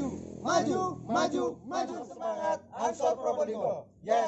maju, maju, maju, maju semangat Ansor Probolinggo. Ya.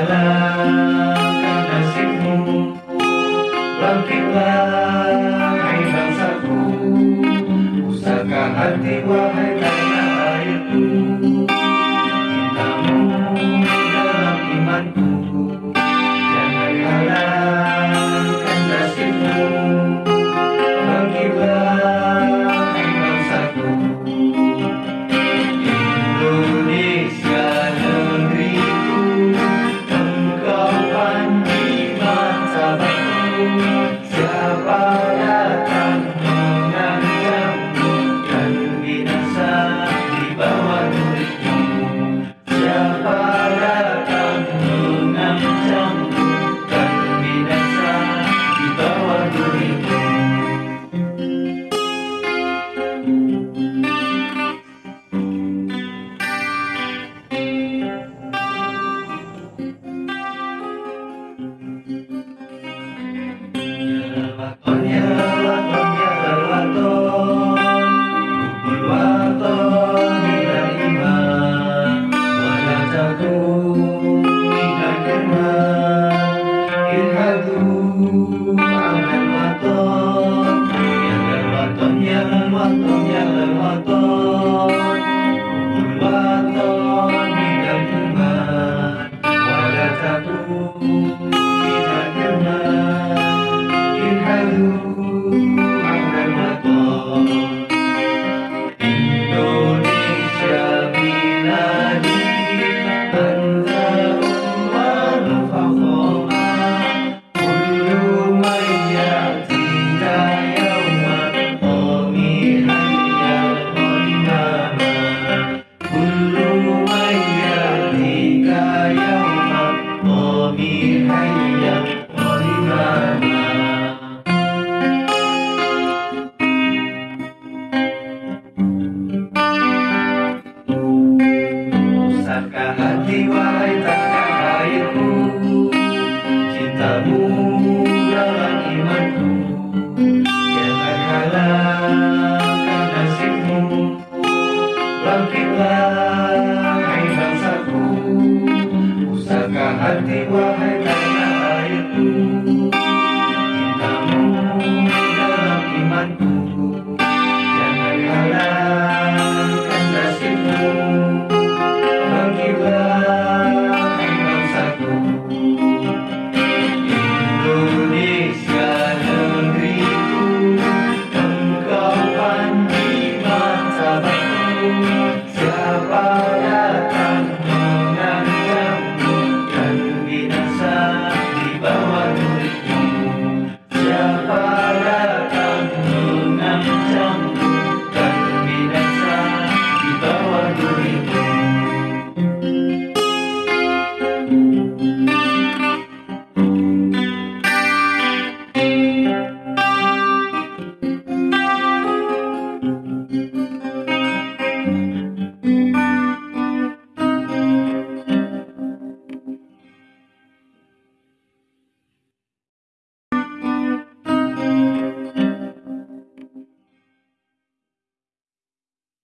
jalan nasibmu. adore. Andy Wahid.